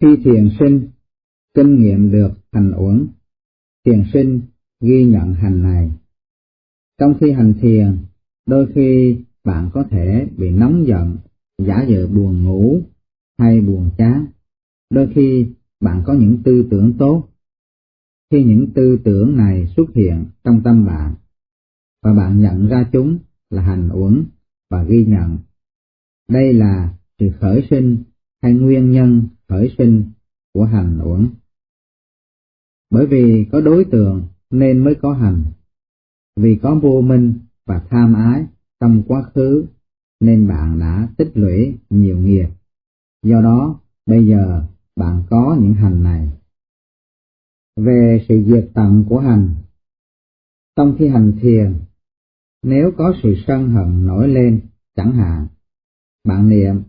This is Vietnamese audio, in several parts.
Khi thiền sinh kinh nghiệm được hành uẩn, thiền sinh ghi nhận hành này. Trong khi hành thiền, đôi khi bạn có thể bị nóng giận, giả vờ buồn ngủ hay buồn chán. Đôi khi bạn có những tư tưởng tốt. Khi những tư tưởng này xuất hiện trong tâm bạn, và bạn nhận ra chúng là hành uẩn và ghi nhận. Đây là sự khởi sinh hay nguyên nhân khởi sinh của hành uẩn. Bởi vì có đối tượng nên mới có hành. Vì có vô minh và tham ái trong quá khứ nên bạn đã tích lũy nhiều nghiệp. Do đó, bây giờ bạn có những hành này. Về sự diệt tận của hành Trong khi hành thiền, nếu có sự sân hận nổi lên, chẳng hạn, bạn niệm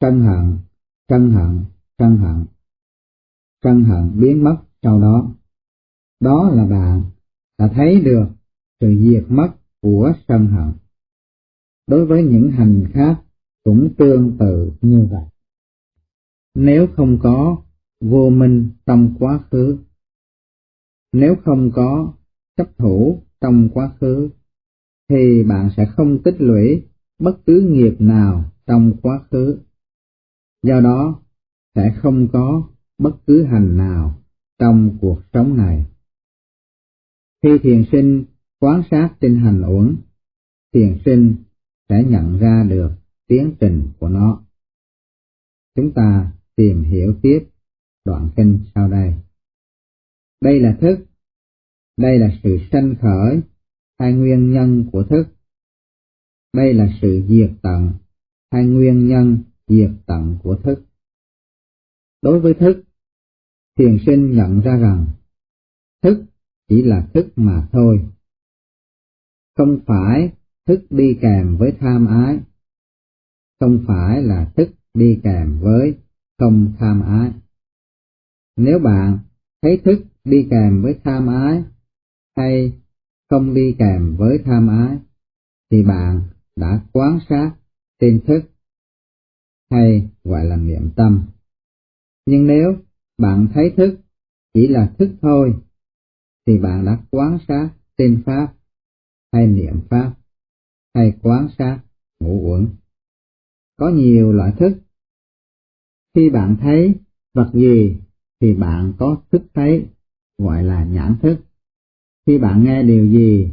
sân hận, căn hận, căn hận. căn hận biến mất sau đó. Đó là bạn đã thấy được sự diệt mất của sân hận. Đối với những hành khác cũng tương tự như vậy. Nếu không có vô minh trong quá khứ, nếu không có chấp thủ trong quá khứ, thì bạn sẽ không tích lũy bất cứ nghiệp nào trong quá khứ. Do đó, sẽ không có bất cứ hành nào trong cuộc sống này. Khi thiền sinh quan sát tinh hành uẩn, thiền sinh sẽ nhận ra được tiến trình của nó. Chúng ta tìm hiểu tiếp đoạn kinh sau đây. Đây là thức, đây là sự sanh khởi hay nguyên nhân của thức. Đây là sự diệt tận hay nguyên nhân diệt tận của thức. Đối với thức, thiền sinh nhận ra rằng thức chỉ là thức mà thôi. Không phải thức đi kèm với tham ái, không phải là thức đi kèm với không tham ái. Nếu bạn thấy thức đi kèm với tham ái hay không đi kèm với tham ái, thì bạn đã quán sát tin thức hay gọi là niệm tâm. Nhưng nếu bạn thấy thức chỉ là thức thôi, thì bạn đã quán sát tên pháp hay niệm pháp hay quán sát ngũ uẩn. Có nhiều loại thức. Khi bạn thấy vật gì thì bạn có thức thấy, gọi là nhãn thức. Khi bạn nghe điều gì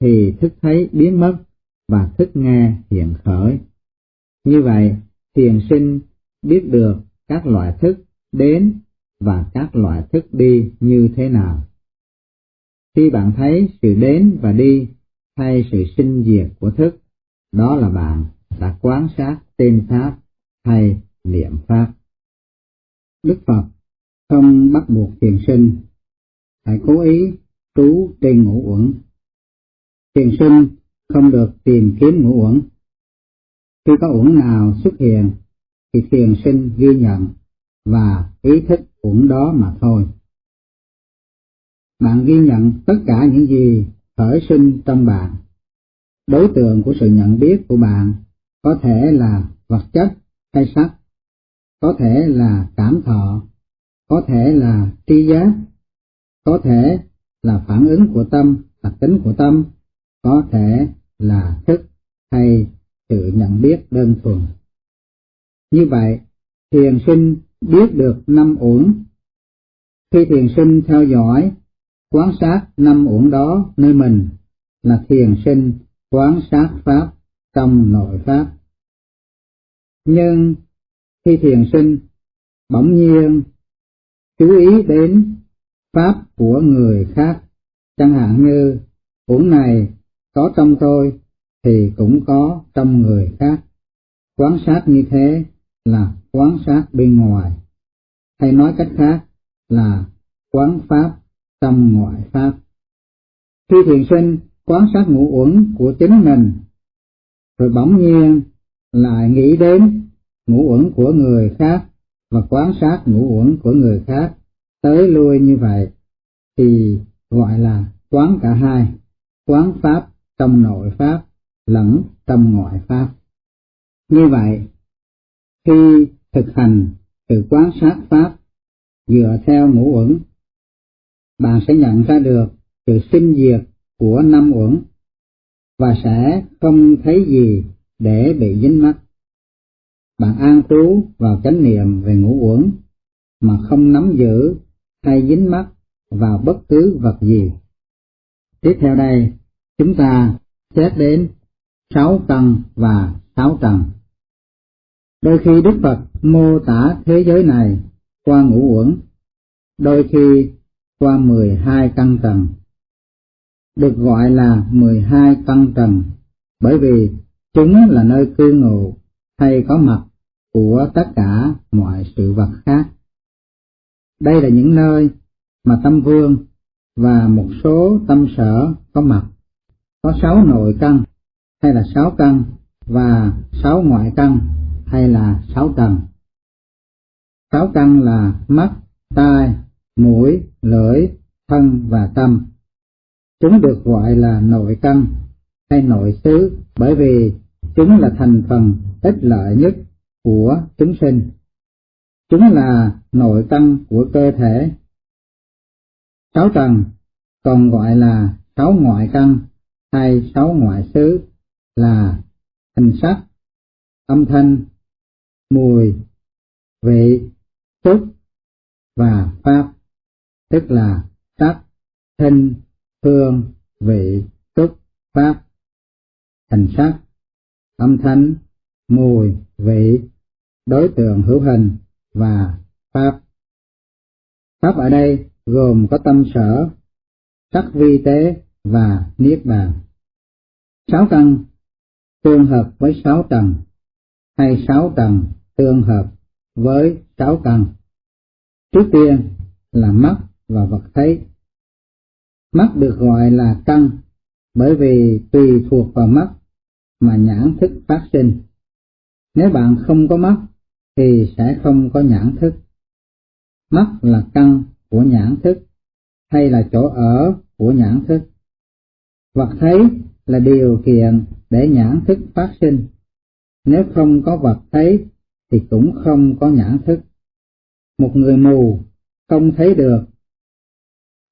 thì thức thấy biến mất và thức nghe hiện khởi. Như vậy, thiền sinh biết được các loại thức đến và các loại thức đi như thế nào. Khi bạn thấy sự đến và đi hay sự sinh diệt của thức, đó là bạn đã quán sát tên Pháp hay niệm Pháp. Đức Phật không bắt buộc thiền sinh, phải cố ý trú trên ngũ uẩn. Thiền sinh không được tìm kiếm ngũ uẩn. Khi có uẩn nào xuất hiện, thì thiền sinh ghi nhận và ý thức uẩn đó mà thôi. Bạn ghi nhận tất cả những gì khởi sinh trong bạn. Đối tượng của sự nhận biết của bạn có thể là vật chất hay sắc, có thể là cảm thọ, có thể là tri giác, có thể là phản ứng của tâm, đặc tính của tâm, có thể là thức đơn thuần. Như vậy, thiền sinh biết được năm uẩn. Khi thiền sinh theo dõi, quán sát năm uẩn đó nơi mình là thiền sinh quán sát pháp trong nội pháp. Nhưng khi thiền sinh bỗng nhiên chú ý đến pháp của người khác, chẳng hạn như uẩn này có trong tôi thì cũng có trong người khác. Quán sát như thế là quán sát bên ngoài, hay nói cách khác là quán pháp trong ngoại pháp. Khi thiền sinh quán sát ngũ uẩn của chính mình, rồi bỗng nhiên lại nghĩ đến ngũ uẩn của người khác và quán sát ngũ uẩn của người khác tới lui như vậy thì gọi là quán cả hai, quán pháp trong nội pháp lẫn trong ngoại pháp. Như vậy, khi thực hành từ quan sát Pháp dựa theo ngũ uẩn, bạn sẽ nhận ra được sự sinh diệt của năm uẩn và sẽ không thấy gì để bị dính mắc. Bạn an trú vào chánh niệm về ngũ uẩn mà không nắm giữ hay dính mắc vào bất cứ vật gì. Tiếp theo đây, chúng ta xét đến sáu căn và sáu trần. Đôi khi Đức Phật mô tả thế giới này qua ngũ uẩn, đôi khi qua mười hai căn tầng. Được gọi là mười hai căn tầng bởi vì chúng là nơi cư ngụ hay có mặt của tất cả mọi sự vật khác. Đây là những nơi mà tâm vương và một số tâm sở có mặt. Có sáu nội căn hay là sáu căn và sáu ngoại căn hay là sáu tầng, Sáu căn là mắt, tai, mũi, lưỡi, thân và tâm. Chúng được gọi là nội căn hay nội xứ bởi vì chúng là thành phần ích lợi nhất của chúng sinh. Chúng là nội căn của cơ thể. Sáu trần còn gọi là sáu ngoại căn hay sáu ngoại xứ là hình sắc, âm thanh, mùi, vị, xúc và pháp, tức là sắc, thinh, hương, vị, xúc, pháp, hình sắc, âm thanh, mùi, vị, đối tượng hữu hình và pháp. Pháp ở đây gồm có tâm sở, sắc vi tế và niết bàn. Sáu căn tương hợp với sáu tầng, hay sáu tầng tương hợp với sáu căn. Trước tiên là mắt và vật thấy. Mắt được gọi là căn bởi vì tùy thuộc vào mắt mà nhãn thức phát sinh. Nếu bạn không có mắt thì sẽ không có nhãn thức. Mắt là căn của nhãn thức hay là chỗ ở của nhãn thức. Vật thấy là điều kiện để nhãn thức phát sinh. Nếu không có vật thấy thì cũng không có nhãn thức. Một người mù không thấy được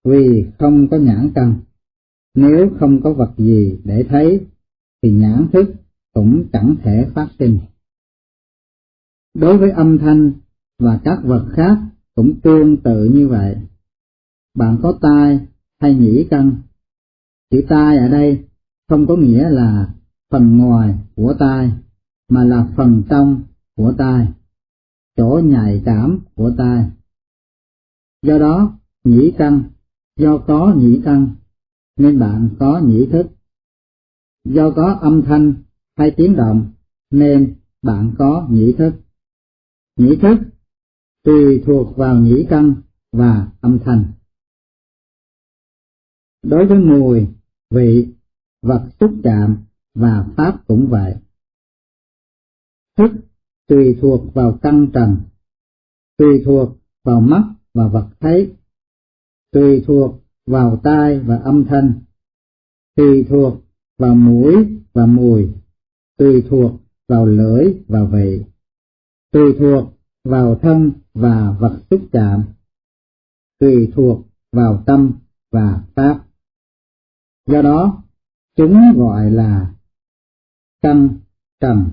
vì không có nhãn căn. Nếu không có vật gì để thấy thì nhãn thức cũng chẳng thể phát sinh. Đối với âm thanh và các vật khác cũng tương tự như vậy. Bạn có tai hay nhĩ căn. Chữ tai ở đây không có nghĩa là phần ngoài của tai, mà là phần trong của tai, chỗ nhạy cảm của tai. Do đó, nhĩ căn, do có nhĩ căn, nên bạn có nhĩ thức. Do có âm thanh hay tiếng động, nên bạn có nhĩ thức. Nhĩ thức tùy thuộc vào nhĩ căn và âm thanh. Đối với mùi, vị, vật xúc chạm và pháp cũng vậy. Thức tùy thuộc vào căn trần, tùy thuộc vào mắt và vật thấy, tùy thuộc vào tai và âm thanh, tùy thuộc vào mũi và mùi, tùy thuộc vào lưỡi và vị, tùy thuộc vào thân và vật xúc chạm, tùy thuộc vào tâm và pháp. Do đó, chúng gọi là căn trần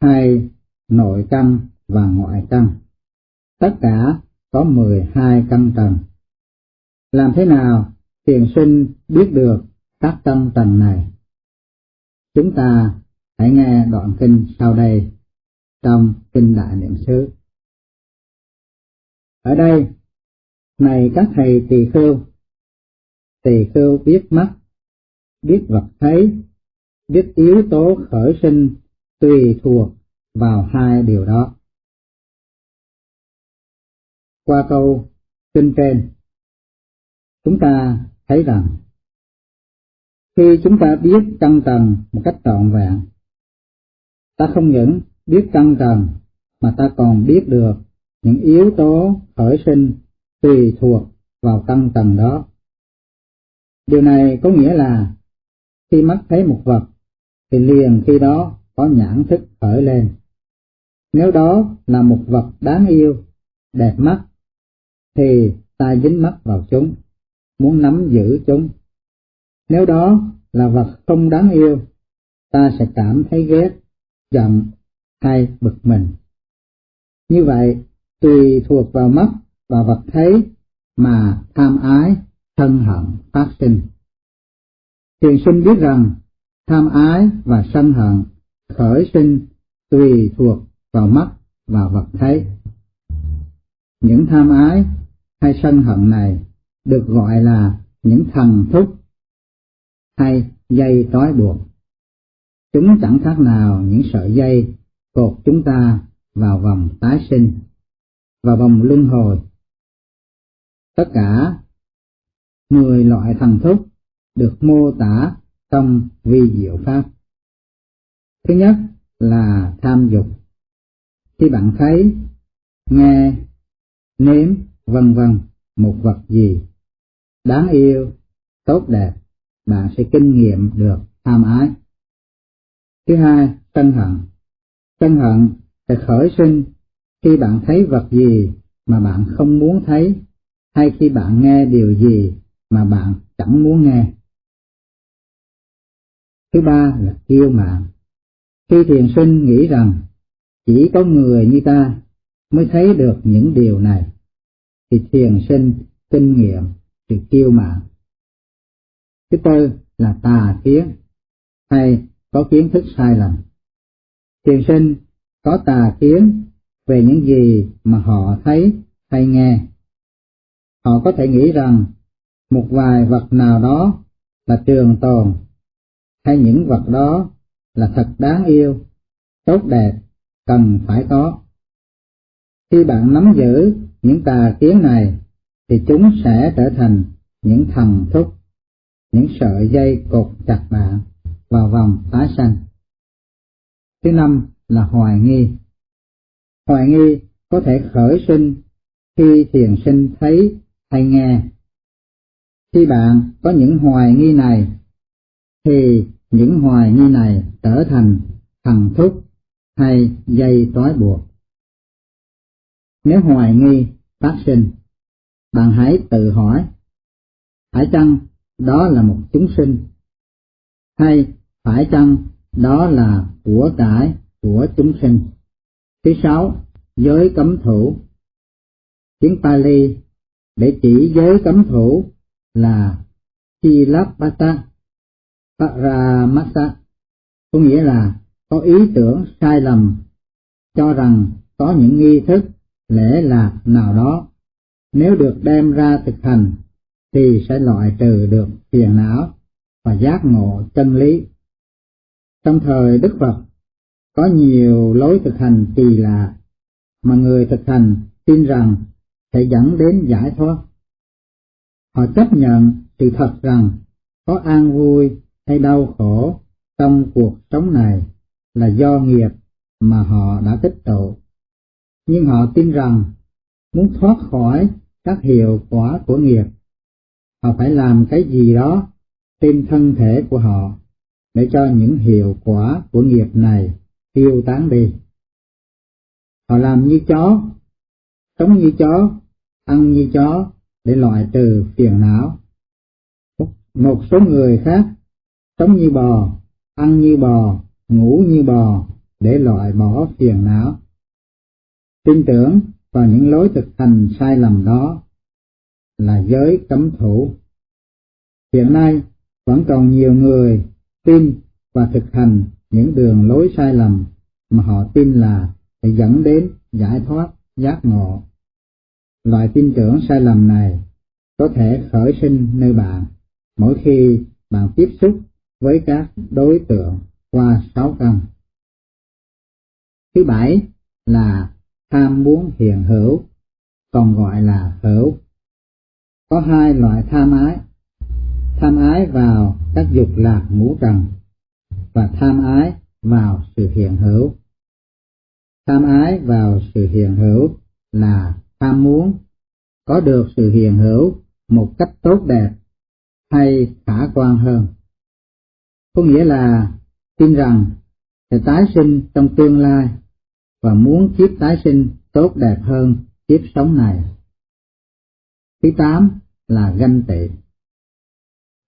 hay nội căn và ngoại căn. Tất cả có 12 căn tầng. Làm thế nào thiền sinh biết được các căn tầng này? Chúng ta hãy nghe đoạn kinh sau đây trong kinh Đại Niệm xứ. Ở đây, này các thầy tỳ khưu, tỳ khưu biết mắt, biết vật thấy, biết yếu tố khởi sinh tùy thuộc vào hai điều đó. Qua câu kinh trên, chúng ta thấy rằng khi chúng ta biết căn trần một cách trọn vẹn, ta không những biết căn trần mà ta còn biết được những yếu tố khởi sinh tùy thuộc vào căn trần đó. Điều này có nghĩa là khi mắt thấy một vật thì liền khi đó có nhãn thức khởi lên. Nếu đó là một vật đáng yêu, đẹp mắt, thì ta dính mắt vào chúng, muốn nắm giữ chúng. Nếu đó là vật không đáng yêu, ta sẽ cảm thấy ghét, giận hay bực mình. Như vậy, tùy thuộc vào mắt và vật thấy mà tham ái, thân hận phát sinh. Thiền sinh biết rằng tham ái và sân hận khởi sinh tùy thuộc vào mắt và vật thấy. Những tham ái hay sân hận này được gọi là những thần thúc hay dây trói buộc. Chúng chẳng khác nào những sợi dây cột chúng ta vào vòng tái sinh, và vòng luân hồi. Tất cả mười loại thần thúc được mô tả trong vi diệu pháp. Thứ nhất là tham dục. Khi bạn thấy, nghe, nếm, vân vân một vật gì đáng yêu, tốt đẹp, bạn sẽ kinh nghiệm được tham ái. Thứ hai, sân hận. Sân hận sẽ khởi sinh khi bạn thấy vật gì mà bạn không muốn thấy, hay khi bạn nghe điều gì mà bạn chẳng muốn nghe. Thứ ba là kiêu mạn. Khi thiền sinh nghĩ rằng chỉ có người như ta mới thấy được những điều này, thì thiền sinh kinh nghiệm sự kiêu mạn. Thứ tư là tà kiến, hay có kiến thức sai lầm. Thiền sinh có tà kiến về những gì mà họ thấy hay nghe. Họ có thể nghĩ rằng một vài vật nào đó là trường tồn, hay những vật đó là thật đáng yêu, tốt đẹp, cần phải có. Khi bạn nắm giữ những tà kiến này, thì chúng sẽ trở thành những thần thúc, những sợi dây cột chặt bạn vào vòng tái sanh. Thứ năm là hoài nghi. Hoài nghi có thể khởi sinh khi thiền sinh thấy hay nghe. Khi bạn có những hoài nghi này, thì những hoài nghi này trở thành thần thúc hay dây trói buộc. Nếu hoài nghi phát sinh, bạn hãy tự hỏi, phải chăng đó là một chúng sinh? Hay phải chăng đó là của cải của chúng sinh? Thứ sáu, giới cấm thủ. Tiếng Pali để chỉ giới cấm thủ là Chilapata Paramasa, có nghĩa là có ý tưởng sai lầm, cho rằng có những nghi thức, lễ lạc nào đó, nếu được đem ra thực hành, thì sẽ loại trừ được phiền não và giác ngộ chân lý. Trong thời Đức Phật, có nhiều lối thực hành kỳ lạ mà người thực hành tin rằng sẽ dẫn đến giải thoát. Họ chấp nhận sự thật rằng có an vui hay đau khổ trong cuộc sống này là do nghiệp mà họ đã tích tụ. Nhưng họ tin rằng muốn thoát khỏi các hiệu quả của nghiệp, họ phải làm cái gì đó trên thân thể của họ để cho những hiệu quả của nghiệp này tiêu tán đi. Họ làm như chó, sống như chó, ăn như chó để loại trừ phiền não. Một số người khác sống như bò, ăn như bò, ngủ như bò để loại bỏ phiền não. Tin tưởng vào những lối thực hành sai lầm đó là giới cấm thủ. Hiện nay vẫn còn nhiều người tin và thực hành những đường lối sai lầm mà họ tin là sẽ dẫn đến giải thoát, giác ngộ. Loại tin tưởng sai lầm này có thể khởi sinh nơi bạn mỗi khi bạn tiếp xúc với các đối tượng qua sáu căn. Thứ bảy là tham muốn hiện hữu, còn gọi là hữu. Có hai loại tham ái, tham ái vào các dục lạc ngũ trần và tham ái vào sự hiện hữu. Tham ái vào sự hiện hữu là tham muốn có được sự hiện hữu một cách tốt đẹp hay khả quan hơn có nghĩa là tin rằng sẽ tái sinh trong tương lai và muốn kiếp tái sinh tốt đẹp hơn kiếp sống này. Thứ tám là ganh tị.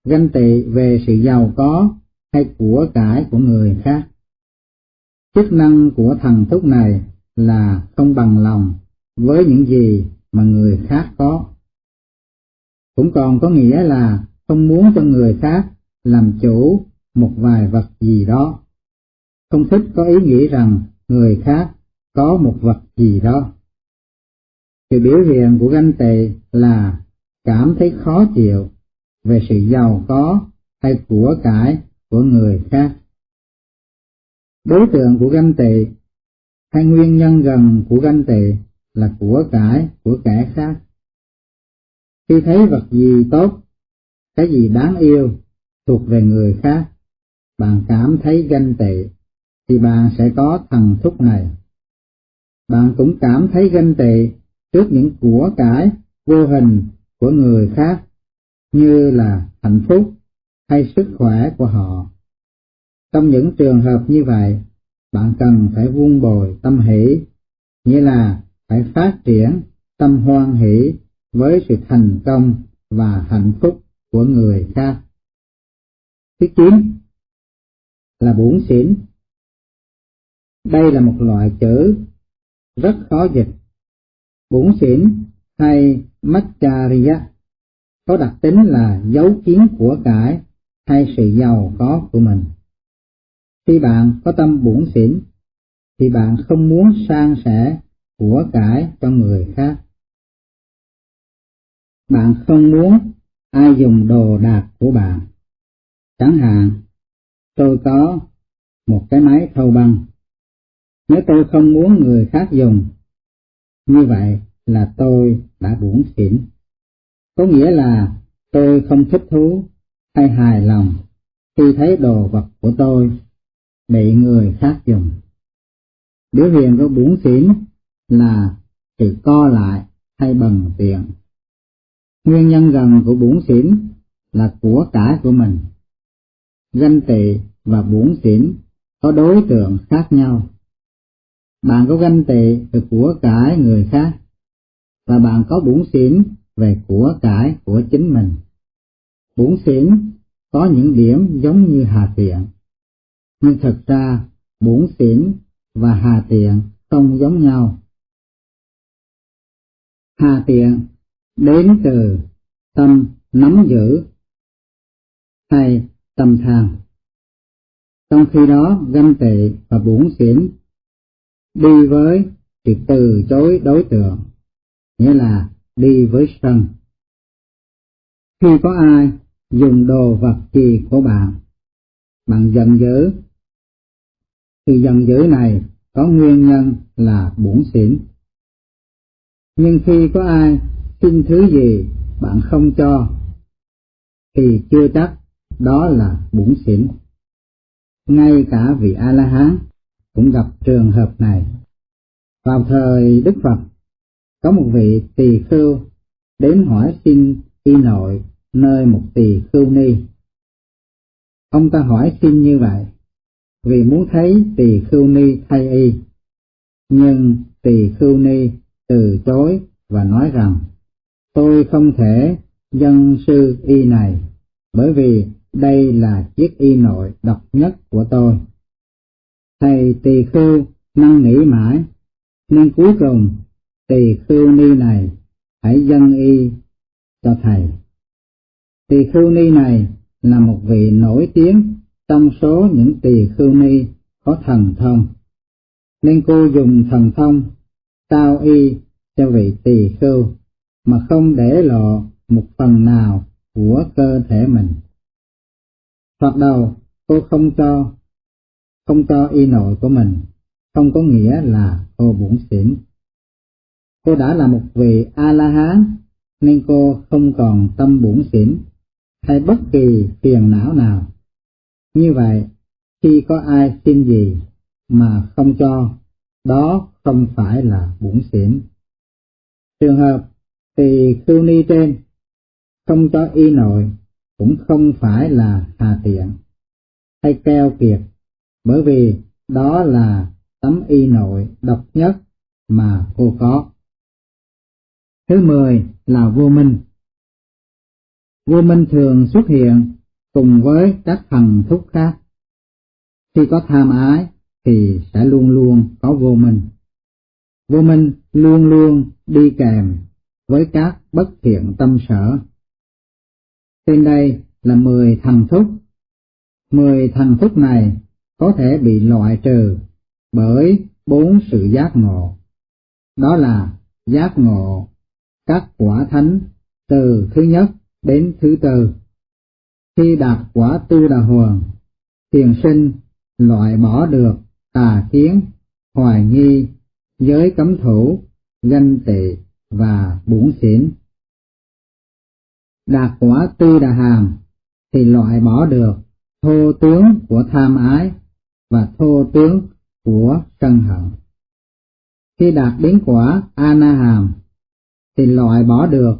Ganh tị về sự giàu có hay của cải của người khác. Chức năng của thần thúc này là không bằng lòng với những gì mà người khác có. Cũng còn có nghĩa là không muốn cho người khác làm chủ một vài vật gì đó. Không thích có ý nghĩ rằng người khác có một vật gì đó. Sự biểu hiện của ganh tị là cảm thấy khó chịu về sự giàu có hay của cải của người khác. Đối tượng của ganh tị hay nguyên nhân gần của ganh tị là của cải của kẻ khác. Khi thấy vật gì tốt, cái gì đáng yêu thuộc về người khác, bạn cảm thấy ganh tị, thì bạn sẽ có thần thúc này. Bạn cũng cảm thấy ganh tị trước những của cải vô hình của người khác, như là hạnh phúc hay sức khỏe của họ. Trong những trường hợp như vậy, bạn cần phải vun bồi tâm hỷ, nghĩa là phải phát triển tâm hoan hỷ với sự thành công và hạnh phúc của người khác. Thứ chín là bổn xỉn. Đây là một loại chữ rất khó dịch. Bổn xỉn hay Machariya có đặc tính là dấu kiến của cải hay sự giàu có của mình. Khi bạn có tâm bổn xỉn, thì bạn không muốn san sẻ của cải cho người khác. Bạn không muốn ai dùng đồ đạc của bạn. Chẳng hạn, tôi có một cái máy thâu băng. Nếu tôi không muốn người khác dùng, như vậy là tôi đã buồn xỉn. Có nghĩa là tôi không thích thú hay hài lòng khi thấy đồ vật của tôi bị người khác dùng. Biểu hiện của buồn xỉn là sự co lại hay bần tiện. Nguyên nhân gần của buồn xỉn là của cải của mình. Ganh tệ và bốn xỉn có đối tượng khác nhau. Bạn có ganh tệ về của cải người khác, và bạn có bốn xỉn về của cải của chính mình. Bốn xỉn có những điểm giống như hà tiện, nhưng thật ra bốn xỉn và hà tiện không giống nhau. Hà tiện đến từ tâm nắm giữ hay tâm tham. Trong khi đó ganh tị và bủn xỉn đi với sự từ chối đối tượng, nghĩa là đi với sân. Khi có ai dùng đồ vật gì của bạn, bạn giận dữ, thì giận dữ này có nguyên nhân là bủn xỉn. Nhưng khi có ai xin thứ gì bạn không cho, thì chưa chắc đó là bủn xỉn. Ngay cả vị A-la-hán cũng gặp trường hợp này. Vào thời Đức Phật, có một vị tỳ khưu đến hỏi xin y nội nơi một tỳ khưu ni. Ông ta hỏi xin như vậy, vì muốn thấy tỳ khưu ni thay y. Nhưng tỳ khưu ni từ chối và nói rằng, tôi không thể dân sư y này, bởi vì đây là chiếc y nội độc nhất của tôi. Thầy tỳ khưu năn nỉ mãi, nên cuối cùng tỳ khưu ni này hãy dâng y cho thầy. Tỳ khưu ni này là một vị nổi tiếng trong số những tỳ khưu ni có thần thông, nên cô dùng thần thông trao y cho vị tỳ khưu mà không để lộ một phần nào của cơ thể mình. Thoạt đầu cô không cho, không cho y nội của mình, không có nghĩa là cô bủn xỉn. Cô đã là một vị A-la-hán, nên cô không còn tâm bủn xỉn hay bất kỳ phiền não nào. Như vậy, khi có ai xin gì mà không cho, đó không phải là bủn xỉn. Trường hợp thì khưu ni trên không cho y nội cũng không phải là hà tiện hay keo kiệt, bởi vì đó là tấm y nội độc nhất mà cô có. Thứ mười là vô minh. Vô minh thường xuất hiện cùng với các thần thúc khác. Khi có tham ái thì sẽ luôn luôn có vô minh. Vô minh luôn luôn đi kèm với các bất thiện tâm sở. Trên đây là mười thần thúc. Mười thần thúc này có thể bị loại trừ bởi bốn sự giác ngộ. Đó là giác ngộ các quả thánh từ thứ nhất đến thứ tư. Khi đạt quả tư đà hoàng, thiền sinh loại bỏ được tà kiến, hoài nghi, giới cấm thủ, ganh tị và bổn xỉn. Đạt quả tư đà hàm thì loại bỏ được thô tướng của tham ái và thô tướng của sân hận. Khi đạt đến quả A-na hàm thì loại bỏ được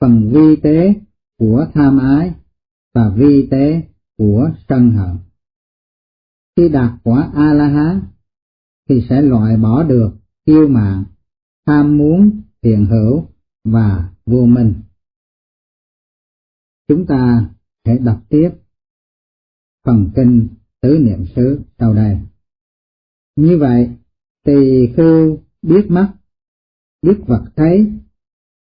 phần vi tế của tham ái và vi tế của sân hận. Khi đạt quả A-la-hán thì sẽ loại bỏ được kiêu mạng, tham muốn, thiện hữu và vô minh. Chúng ta hãy đọc tiếp phần kinh tứ niệm xứ sau đây. Như vậy, tỳ khưu biết mắt, biết vật thấy,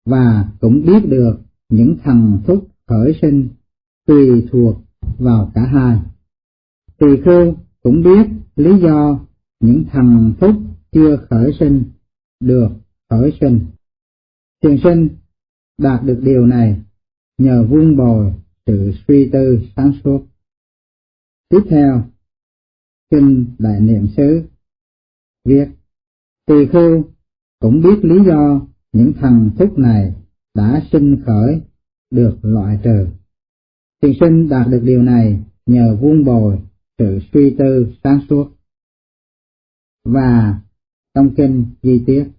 và cũng biết được những thần thúc khởi sinh tùy thuộc vào cả hai. Tỳ khưu cũng biết lý do những thần thúc chưa khởi sinh được khởi sinh. Thiền sinh đạt được điều này nhờ vuông bồi sự suy tư sáng suốt. Tiếp theo, Kinh Đại Niệm Xứ viết, Tỳ khưu cũng biết lý do những thần thúc này đã sinh khởi được loại trừ. Thiền sinh đạt được điều này nhờ vuông bồi sự suy tư sáng suốt. Và trong kinh di tiết.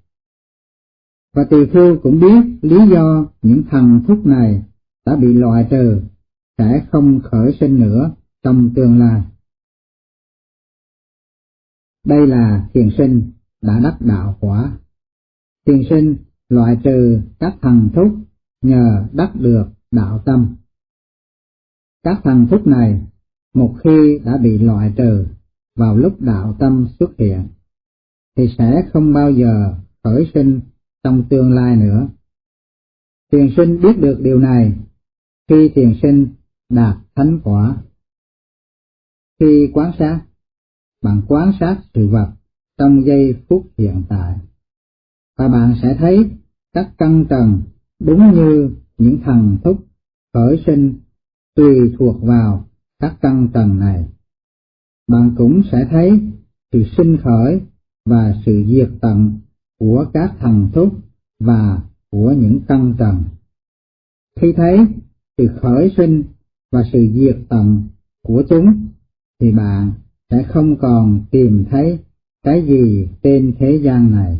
Và tỳ khưu cũng biết lý do những thần thúc này đã bị loại trừ, sẽ không khởi sinh nữa trong tương lai. Đây là thiền sinh đã đắc đạo quả. Thiền sinh loại trừ các thần thúc nhờ đắc được đạo tâm. Các thần thúc này một khi đã bị loại trừ vào lúc đạo tâm xuất hiện, thì sẽ không bao giờ khởi sinh trong tương lai nữa. Thiền sinh biết được điều này khi thiền sinh đạt thánh quả. Khi quán sát, bạn quán sát sự vật trong giây phút hiện tại, và bạn sẽ thấy các căn trần đúng như những thần thúc khởi sinh tùy thuộc vào các căn trần này. Bạn cũng sẽ thấy sự sinh khởi và sự diệt tận của các thần thúc và của những căn trần. Khi thấy sự khởi sinh và sự diệt tận của chúng, thì bạn sẽ không còn tìm thấy cái gì trên thế gian này,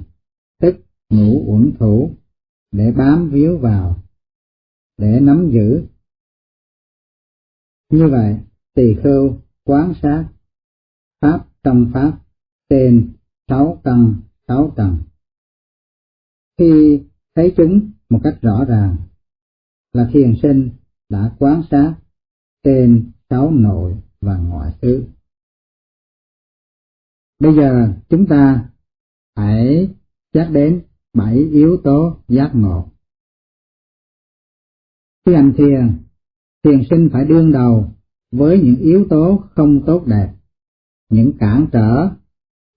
tức ngũ uẩn thủ, để bám víu vào, để nắm giữ. Như vậy, tỳ khưu quán sát pháp trong pháp trên sáu căn sáu tầng. Khi thấy chúng một cách rõ ràng là thiền sinh đã quán sát tên sáu nội và ngoại xứ. Bây giờ chúng ta hãy xét đến bảy yếu tố giác ngộ. Khi hành thiền, thiền sinh phải đương đầu với những yếu tố không tốt đẹp, những cản trở,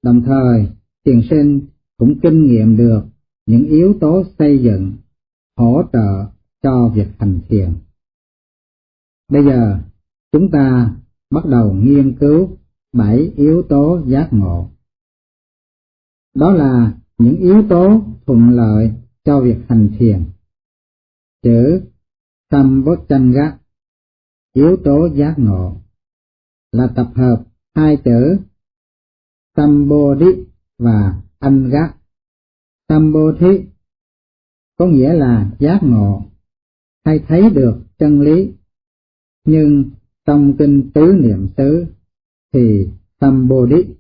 đồng thời thiền sinh cũng kinh nghiệm được những yếu tố xây dựng, hỗ trợ cho việc hành thiền. Bây giờ, chúng ta bắt đầu nghiên cứu bảy yếu tố giác ngộ. Đó là những yếu tố thuận lợi cho việc hành thiền. Chữ Sambhotchanga, yếu tố giác ngộ, là tập hợp hai chữ Sambodhi và Anga. Sambodhi có nghĩa là giác ngộ hay thấy được chân lý, nhưng trong kinh tứ niệm xứ thì tâm bồ Sambodhi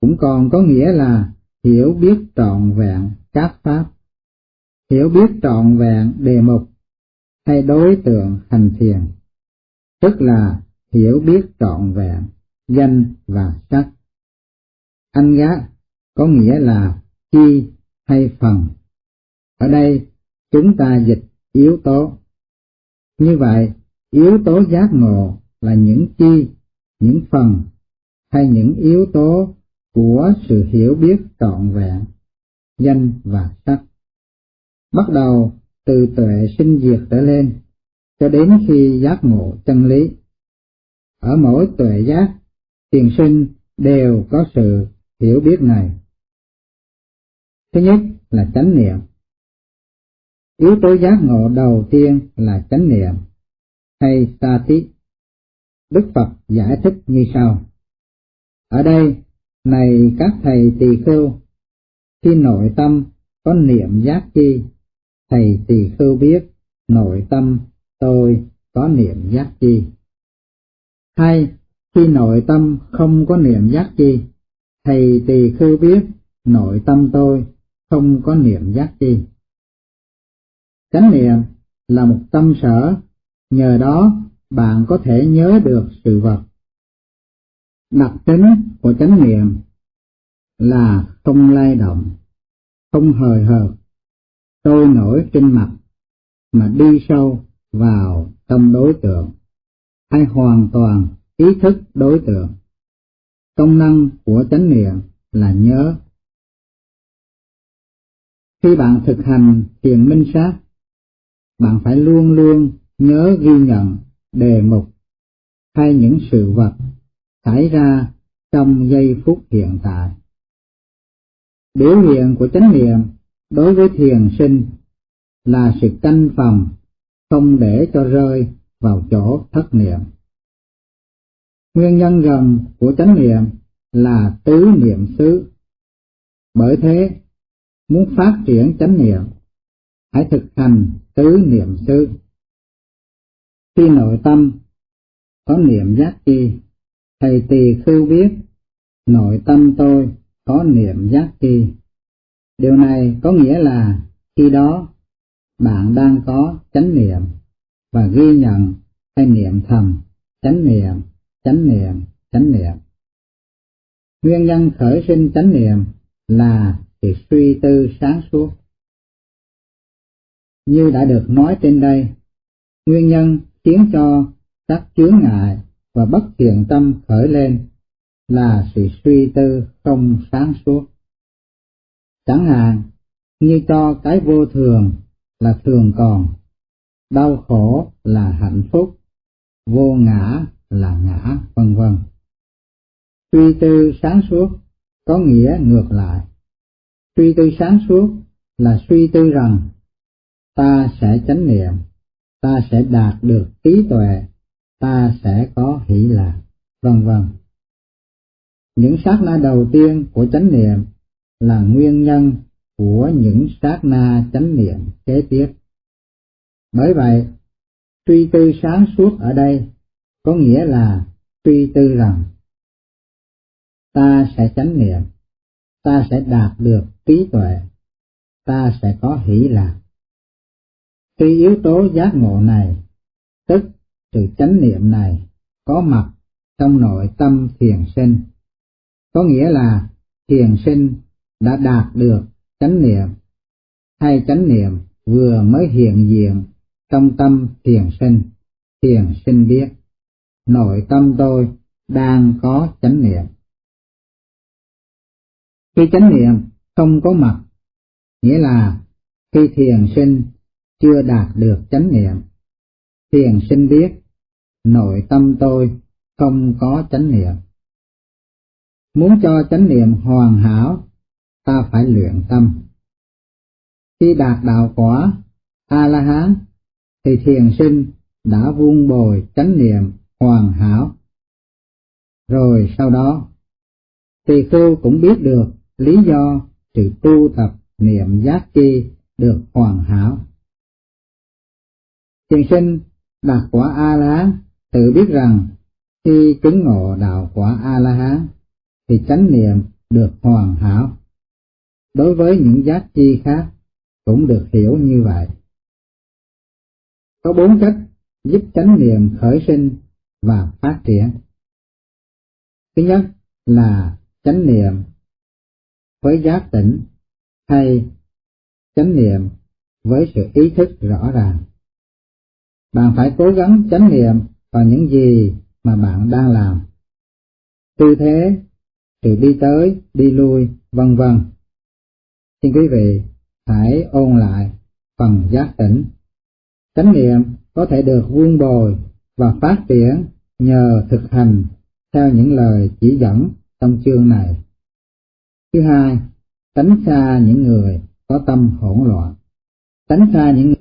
cũng còn có nghĩa là hiểu biết trọn vẹn các pháp, hiểu biết trọn vẹn đề mục hay đối tượng hành thiền, tức là hiểu biết trọn vẹn danh và sắc. Anh gá có nghĩa là chi hay phần. Ở đây chúng ta dịch yếu tố. Như vậy, yếu tố giác ngộ là những chi, những phần hay những yếu tố của sự hiểu biết trọn vẹn, danh và sắc. Bắt đầu từ tuệ sinh diệt trở lên, cho đến khi giác ngộ chân lý. Ở mỗi tuệ giác, tiền sinh đều có sự hiểu biết này. Thứ nhất là chánh niệm. Yếu tố giác ngộ đầu tiên là chánh niệm, hay sati. Đức Phật giải thích như sau. Ở đây, này các thầy tỳ khưu, khi nội tâm có niệm giác chi, thầy tỳ khưu biết nội tâm tôi có niệm giác chi. Hay khi nội tâm không có niệm giác chi, thầy tỳ khưu biết nội tâm tôi không có niệm giác chi. Chánh niệm là một tâm sở, nhờ đó bạn có thể nhớ được sự vật. Đặc tính của chánh niệm là không lay động, không hời hợt, trôi nổi trên mặt, mà đi sâu vào trong đối tượng, hay hoàn toàn ý thức đối tượng. Công năng của chánh niệm là nhớ. Khi bạn thực hành thiền minh sát, bạn phải luôn luôn nhớ ghi nhận đề mục hay những sự vật xảy ra trong giây phút hiện tại. Biểu hiện của chánh niệm đối với thiền sinh là sự canh phòng, không để cho rơi vào chỗ thất niệm. Nguyên nhân gần của chánh niệm là tứ niệm xứ. Bởi thế, muốn phát triển chánh niệm, hãy thực hành tứ niệm xứ. Khi nội tâm có niệm giác chi, thầy tỳ khưu biết nội tâm tôi có niệm giác chi. Điều này có nghĩa là khi đó bạn đang có chánh niệm và ghi nhận hay niệm thầm chánh niệm, chánh niệm, chánh niệm. Nguyên nhân khởi sinh chánh niệm là sự suy tư sáng suốt. Như đã được nói trên đây, nguyên nhân khiến cho các chướng ngại và bất thiện tâm khởi lên là sự suy tư không sáng suốt. Chẳng hạn như cho cái vô thường là thường còn, đau khổ là hạnh phúc, vô ngã là ngã, vân vân. Suy tư sáng suốt có nghĩa ngược lại. Suy tư sáng suốt là suy tư rằng ta sẽ chánh niệm, ta sẽ đạt được trí tuệ, ta sẽ có hỷ lạc, vân vân. Những sát na đầu tiên của chánh niệm là nguyên nhân của những sát na chánh niệm kế tiếp. Bởi vậy, suy tư sáng suốt ở đây có nghĩa là suy tư rằng ta sẽ chánh niệm, ta sẽ đạt được trí tuệ, ta sẽ có hỷ lạc. Khi yếu tố giác ngộ này, tức sự chánh niệm này có mặt trong nội tâm thiền sinh, có nghĩa là thiền sinh đã đạt được chánh niệm, hay chánh niệm vừa mới hiện diện trong tâm thiền sinh, thiền sinh biết, nội tâm tôi đang có chánh niệm. Khi chánh niệm không có mặt, nghĩa là khi thiền sinh chưa đạt được chánh niệm, thiền sinh biết nội tâm tôi không có chánh niệm. Muốn cho chánh niệm hoàn hảo, ta phải luyện tâm. Khi đạt đạo quả A-la-hán, thì thiền sinh đã vuông bồi chánh niệm hoàn hảo. Rồi sau đó, tỳ khưu cũng biết được lý do sự tu tập niệm giác chi được hoàn hảo. Trường sinh đạt quả A-la-hán, tự biết rằng khi chứng ngộ đạo quả A-la-hán thì chánh niệm được hoàn hảo. Đối với những giác chi khác cũng được hiểu như vậy. Có bốn cách giúp chánh niệm khởi sinh và phát triển. Thứ nhất là chánh niệm với giác tỉnh hay chánh niệm với sự ý thức rõ ràng. Bạn phải cố gắng chánh niệm vào những gì mà bạn đang làm. Tư thế, thì đi tới, đi lui, vân vân. Xin quý vị hãy ôn lại phần giác tỉnh. Chánh niệm có thể được vuông bồi và phát triển nhờ thực hành theo những lời chỉ dẫn trong chương này. Thứ hai, tránh xa những người có tâm hỗn loạn. Tránh xa những